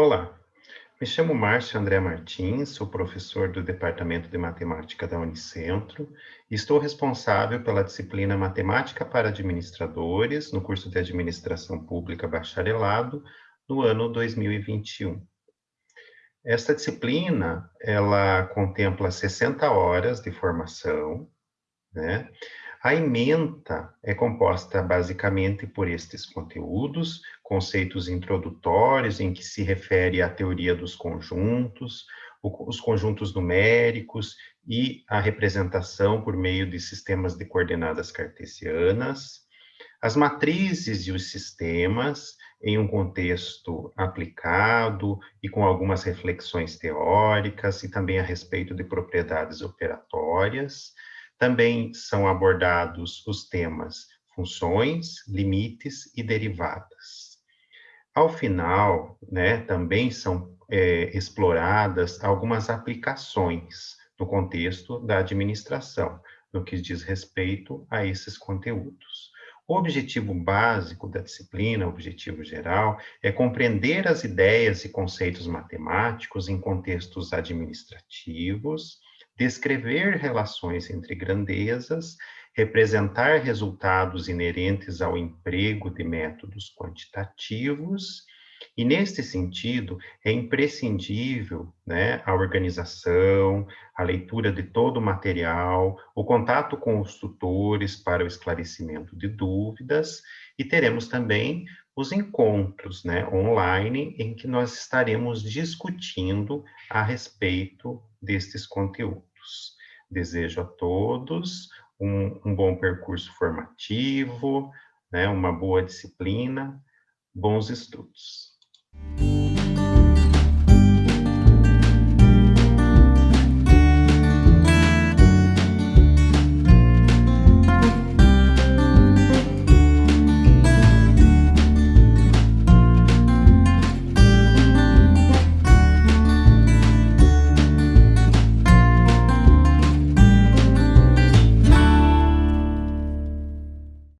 Olá, me chamo Márcio André Martins, sou professor do Departamento de Matemática da Unicentro e estou responsável pela disciplina Matemática para Administradores no curso de Administração Pública Bacharelado no ano 2021. Esta disciplina, ela contempla 60 horas de formação, né? A ementa é composta basicamente por estes conteúdos, conceitos introdutórios em que se refere à teoria dos conjuntos, os conjuntos numéricos e a representação por meio de sistemas de coordenadas cartesianas, as matrizes e os sistemas em um contexto aplicado e com algumas reflexões teóricas e também a respeito de propriedades operatórias, também são abordados os temas funções, limites e derivadas. Ao final, né, também são é, exploradas algumas aplicações no contexto da administração, no que diz respeito a esses conteúdos. O objetivo básico da disciplina, o objetivo geral, é compreender as ideias e conceitos matemáticos em contextos administrativos, descrever relações entre grandezas, representar resultados inerentes ao emprego de métodos quantitativos, e neste sentido é imprescindível né, a organização, a leitura de todo o material, o contato com os tutores para o esclarecimento de dúvidas, e teremos também os encontros né, online em que nós estaremos discutindo a respeito destes conteúdos. Desejo a todos um, um bom percurso formativo, né, uma boa disciplina, bons estudos.